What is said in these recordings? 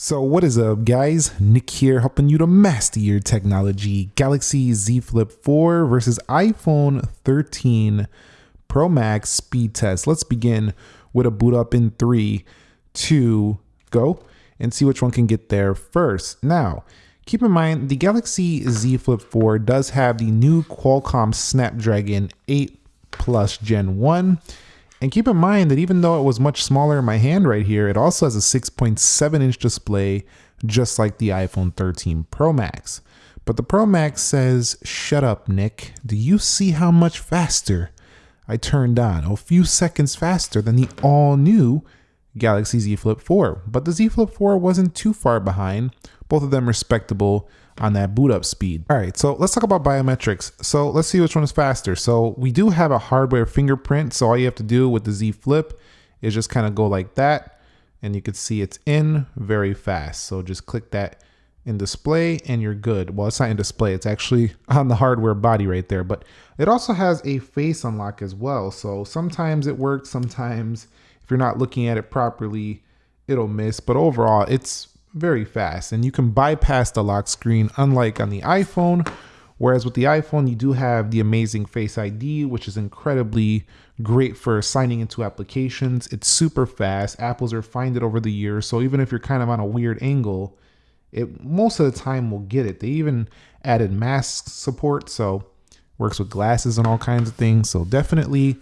So what is up guys? Nick here helping you to master your technology. Galaxy Z Flip 4 versus iPhone 13 Pro Max speed test. Let's begin with a boot up in three, two, go and see which one can get there first. Now, keep in mind the Galaxy Z Flip 4 does have the new Qualcomm Snapdragon 8 Plus Gen 1 and keep in mind that even though it was much smaller in my hand right here, it also has a 6.7 inch display, just like the iPhone 13 Pro Max. But the Pro Max says, shut up, Nick. Do you see how much faster I turned on? A few seconds faster than the all new Galaxy Z Flip 4. But the Z Flip 4 wasn't too far behind, both of them respectable on that boot up speed. All right, so let's talk about biometrics. So let's see which one is faster. So we do have a hardware fingerprint. So all you have to do with the Z Flip is just kind of go like that. And you can see it's in very fast. So just click that in display and you're good. Well, it's not in display. It's actually on the hardware body right there. But it also has a face unlock as well. So sometimes it works. Sometimes if you're not looking at it properly, it'll miss. But overall, it's very fast and you can bypass the lock screen unlike on the iPhone. Whereas with the iPhone, you do have the amazing Face ID, which is incredibly great for signing into applications. It's super fast. Apple's refined it over the years. So even if you're kind of on a weird angle, it most of the time will get it. They even added mask support. So works with glasses and all kinds of things. So definitely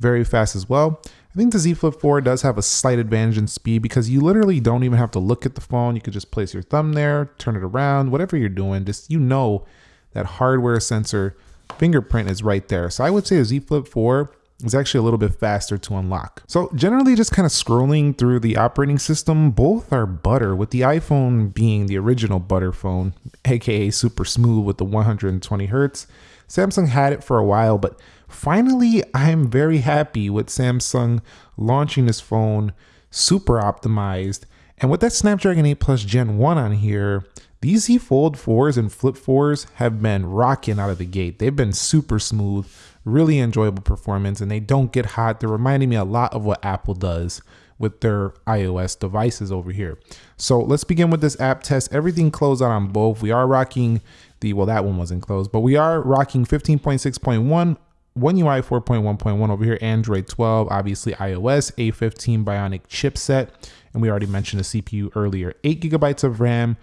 very fast as well. I think the Z Flip 4 does have a slight advantage in speed because you literally don't even have to look at the phone. You could just place your thumb there, turn it around, whatever you're doing, just you know that hardware sensor fingerprint is right there. So I would say the Z Flip 4 is actually a little bit faster to unlock. So generally just kind of scrolling through the operating system, both are butter with the iPhone being the original butter phone, AKA super smooth with the 120 Hertz. Samsung had it for a while, but finally, I'm very happy with Samsung launching this phone super optimized. And with that Snapdragon 8 Plus Gen 1 on here, these Z Fold 4s and Flip 4s have been rocking out of the gate. They've been super smooth, really enjoyable performance, and they don't get hot. They're reminding me a lot of what Apple does with their iOS devices over here. So let's begin with this app test. Everything closed out on both. We are rocking the, well, that one wasn't closed, but we are rocking 15.6.1 One UI 4.1.1 over here, Android 12, obviously iOS, A15 Bionic chipset, and we already mentioned the CPU earlier. 8 gigabytes of RAM,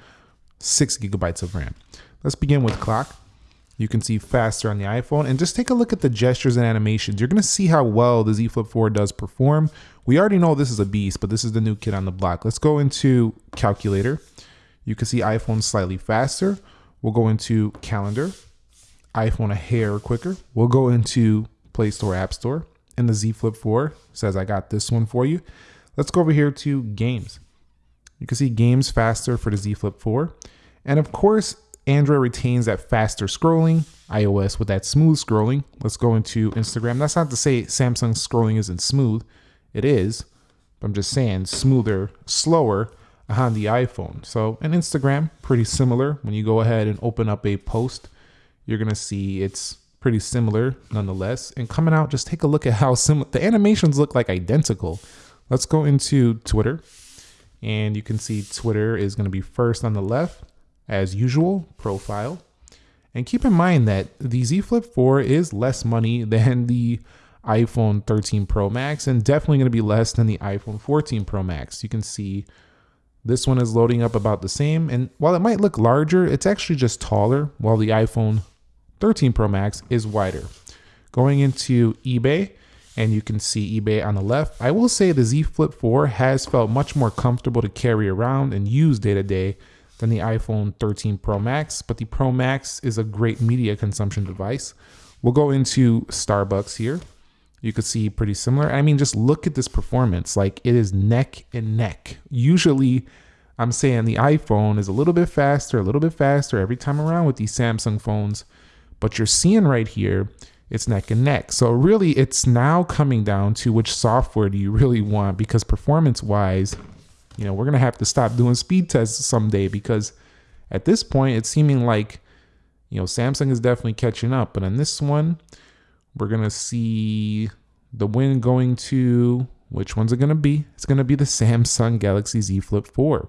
6 gigabytes of RAM. Let's begin with clock. You can see faster on the iPhone and just take a look at the gestures and animations. You're gonna see how well the Z Flip 4 does perform. We already know this is a beast, but this is the new kid on the block. Let's go into calculator. You can see iPhone slightly faster. We'll go into calendar, iPhone a hair quicker. We'll go into Play Store, App Store, and the Z Flip 4 says I got this one for you. Let's go over here to games. You can see games faster for the Z Flip 4. And of course, Android retains that faster scrolling, iOS with that smooth scrolling. Let's go into Instagram. That's not to say Samsung scrolling isn't smooth. It is. But I'm just saying smoother, slower on the iPhone. So an Instagram, pretty similar. When you go ahead and open up a post, you're gonna see it's pretty similar nonetheless. And coming out, just take a look at how similar the animations look like identical. Let's go into Twitter. And you can see Twitter is gonna be first on the left, as usual, profile. And keep in mind that the Z Flip 4 is less money than the iPhone 13 Pro Max and definitely going to be less than the iPhone 14 Pro Max. You can see this one is loading up about the same. And while it might look larger, it's actually just taller, while the iPhone 13 Pro Max is wider. Going into eBay, and you can see eBay on the left. I will say the Z Flip 4 has felt much more comfortable to carry around and use day to day than the iPhone 13 Pro Max, but the Pro Max is a great media consumption device. We'll go into Starbucks here. You could see pretty similar. I mean, just look at this performance. Like it is neck and neck. Usually, I'm saying the iPhone is a little bit faster, a little bit faster every time around with these Samsung phones. But you're seeing right here, it's neck and neck. So really, it's now coming down to which software do you really want because performance wise, you know, we're going to have to stop doing speed tests someday because at this point, it's seeming like, you know, Samsung is definitely catching up. But on this one, we're going to see the win going to which one's it going to be? It's going to be the Samsung Galaxy Z Flip 4.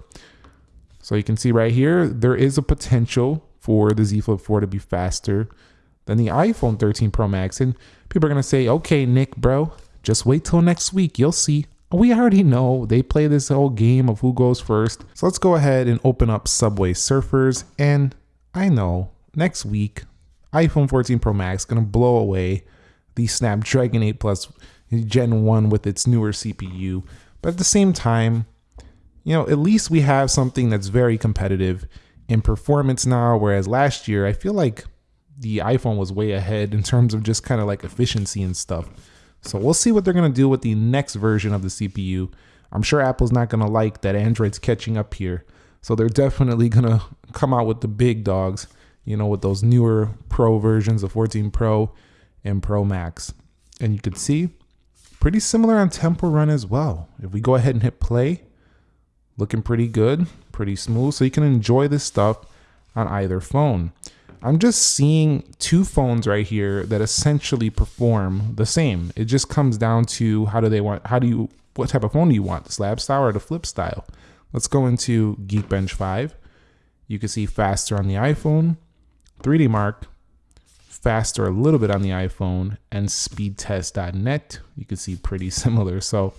So you can see right here, there is a potential for the Z Flip 4 to be faster than the iPhone 13 Pro Max. And people are going to say, okay, Nick, bro, just wait till next week. You'll see. We already know they play this whole game of who goes first. So let's go ahead and open up Subway Surfers. And I know next week, iPhone 14 Pro Max is going to blow away the Snapdragon 8 Plus Gen 1 with its newer CPU. But at the same time, you know, at least we have something that's very competitive in performance now. Whereas last year, I feel like the iPhone was way ahead in terms of just kind of like efficiency and stuff. So we'll see what they're going to do with the next version of the CPU. I'm sure Apple's not going to like that Android's catching up here. So they're definitely going to come out with the big dogs, you know, with those newer Pro versions of 14 Pro and Pro Max. And you can see pretty similar on Temple Run as well. If we go ahead and hit play, looking pretty good, pretty smooth. So you can enjoy this stuff on either phone. I'm just seeing two phones right here that essentially perform the same. It just comes down to how do they want, how do you, what type of phone do you want, the slab style or the flip style? Let's go into Geekbench 5. You can see faster on the iPhone, 3D Mark, faster a little bit on the iPhone, and speedtest.net. You can see pretty similar. So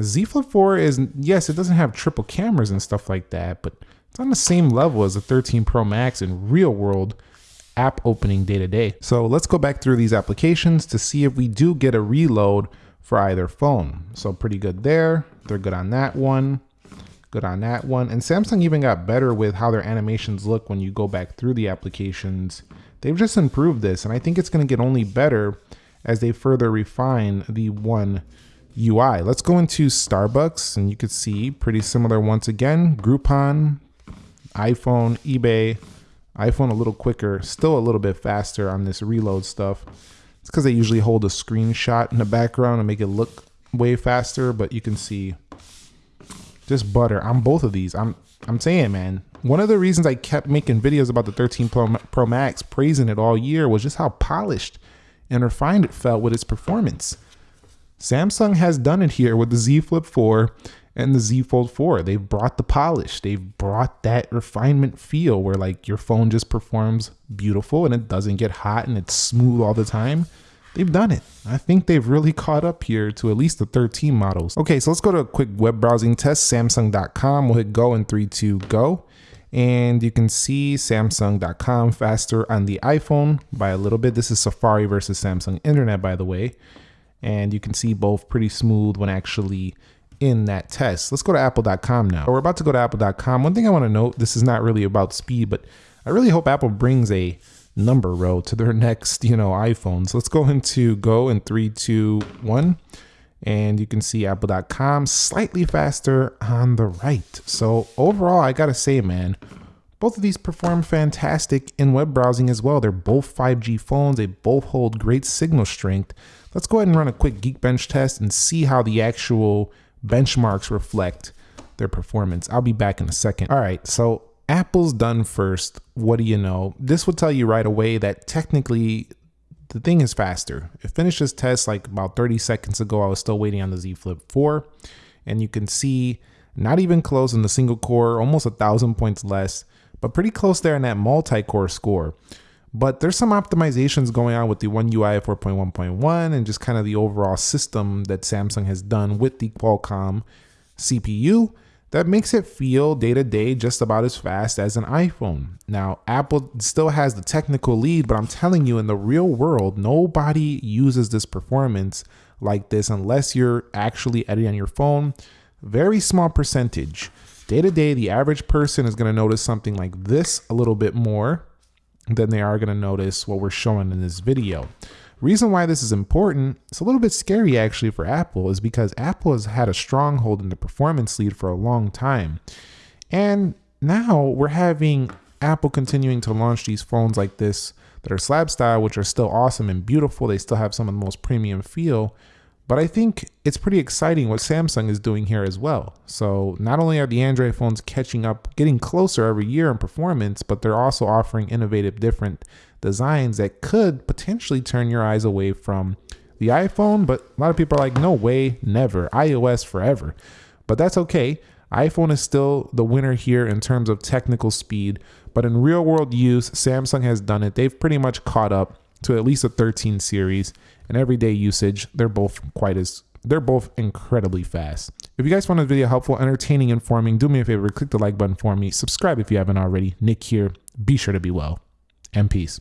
Z Flip 4 is, yes, it doesn't have triple cameras and stuff like that, but it's on the same level as the 13 Pro Max in real world app opening day to day. So let's go back through these applications to see if we do get a reload for either phone. So pretty good there. They're good on that one. Good on that one. And Samsung even got better with how their animations look when you go back through the applications. They've just improved this, and I think it's going to get only better as they further refine the One UI. Let's go into Starbucks, and you can see pretty similar once again. Groupon, iPhone, eBay, iPhone a little quicker, still a little bit faster on this reload stuff. It's because they usually hold a screenshot in the background and make it look way faster, but you can see just butter on both of these. I'm I'm saying, man, one of the reasons I kept making videos about the 13 Pro, Pro Max, praising it all year, was just how polished and refined it felt with its performance. Samsung has done it here with the Z Flip 4 and the Z Fold 4. They've brought the polish. They've brought that refinement feel where like your phone just performs beautiful and it doesn't get hot and it's smooth all the time. They've done it. I think they've really caught up here to at least the 13 models. Okay, so let's go to a quick web browsing test, samsung.com. We'll hit go in 3, 2, go. And you can see samsung.com faster on the iPhone by a little bit. This is Safari versus Samsung Internet, by the way. And you can see both pretty smooth when actually in that test. Let's go to apple.com now. We're about to go to apple.com. One thing I want to note, this is not really about speed, but I really hope Apple brings a number row to their next, you know, iPhones. Let's go into go in three, two, one. And you can see apple.com slightly faster on the right. So overall, I gotta say, man, both of these perform fantastic in web browsing as well. They're both 5G phones. They both hold great signal strength. Let's go ahead and run a quick Geekbench test and see how the actual benchmarks reflect their performance. I'll be back in a second. All right, so Apple's done first. What do you know? This will tell you right away that technically the thing is faster. It finished this test like about 30 seconds ago. I was still waiting on the Z Flip 4. And you can see not even close in the single core, almost a thousand points less, but pretty close there in that multi-core score. But there's some optimizations going on with the One UI 4.1.1 and just kind of the overall system that Samsung has done with the Qualcomm CPU that makes it feel day to day just about as fast as an iPhone. Now, Apple still has the technical lead, but I'm telling you, in the real world, nobody uses this performance like this unless you're actually editing on your phone. Very small percentage. Day to day, the average person is going to notice something like this a little bit more than they are going to notice what we're showing in this video. Reason why this is important, it's a little bit scary actually for Apple, is because Apple has had a stronghold in the performance lead for a long time. And now we're having Apple continuing to launch these phones like this that are slab style, which are still awesome and beautiful. They still have some of the most premium feel. But I think it's pretty exciting what Samsung is doing here as well. So not only are the Android phones catching up, getting closer every year in performance, but they're also offering innovative different designs that could potentially turn your eyes away from the iPhone. But a lot of people are like, no way, never, iOS forever. But that's okay. iPhone is still the winner here in terms of technical speed, but in real world use, Samsung has done it. They've pretty much caught up to at least a 13 series. In everyday usage, they're both quite as they're both incredibly fast. If you guys found this video helpful, entertaining, informing, do me a favor, click the like button for me. Subscribe if you haven't already. Nick here. Be sure to be well. And peace.